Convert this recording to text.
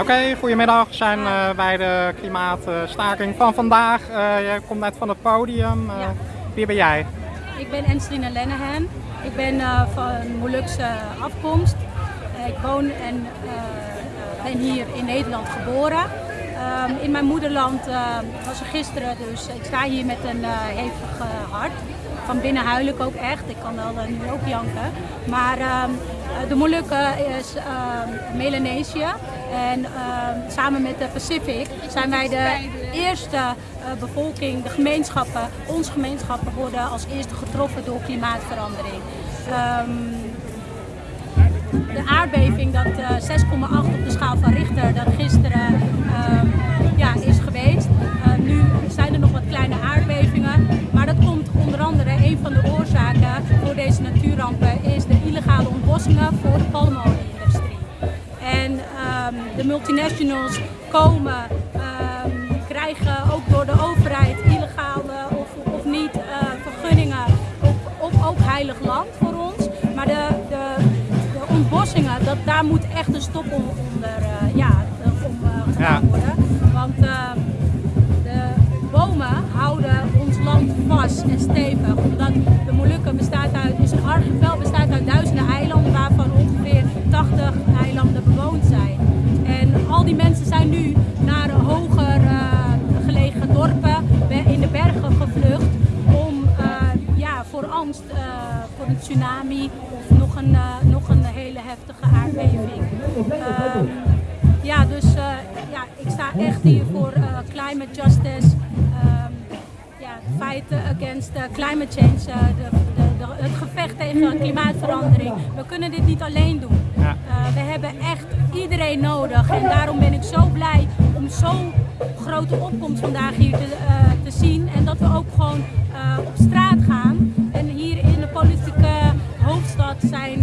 Oké, goedemiddag. We zijn uh, bij de klimaatstaking van vandaag. Uh, je komt net van het podium. Uh, Ja. Wie ben jij? Ik ben Enstrine Lennehan. Ik ben eh, van Molukse afkomst. Eh, ik woon en eh, ben hier in Nederland geboren. Ehm, in mijn moederland eh, was er gisteren, dus ik sta hier met een eh, hevig eh, hart. Van binnen huil ik ook echt. Ik kan wel eh, nu ook janken. Maar ehm, eh, de Molukken is ehm, Melanesië. En ehm, samen met de Pacific zijn wij de eerste eh, bevolking, de gemeenschappen, onze gemeenschappen worden als eerste getroffen door klimaatverandering. Ehm, de aardbeving, dat eh, 6,8 op de schaal van Richter, dat gisteren ehm, ja, is geweest. Eh, nu zijn er nog wat kleine aardbevingen, maar dat komt onder andere, een van de oorzaken voor deze natuurrampen is de illegale ontbossingen voor de palmolie-industrie. De multinationals komen, ehm, krijgen ook door de overheid illegale of, of niet eh, vergunningen op, op ook heilig land voor ons. Maar de, de, de ontbossingen, dat, daar moet echt een stop on- onder eh, ja, om, eh, gedaan worden. Want ehm, de bomen houden ons land vast en stevig. Omdat de Molukken angst eh, voor een tsunami of nog een, eh, nog een hele heftige aardbeving. Ehm, ja, dus eh, ja, ik sta echt hier voor climate justice. ehm, ja, feiten against climate change, de, de, de- het gevecht tegen klimaatverandering. We kunnen dit niet alleen doen. Ja. We hebben echt iedereen nodig en daarom ben ik zo blij om zo'n grote opkomst vandaag hier te, te zien en dat we ook gewoon op straat gaan. En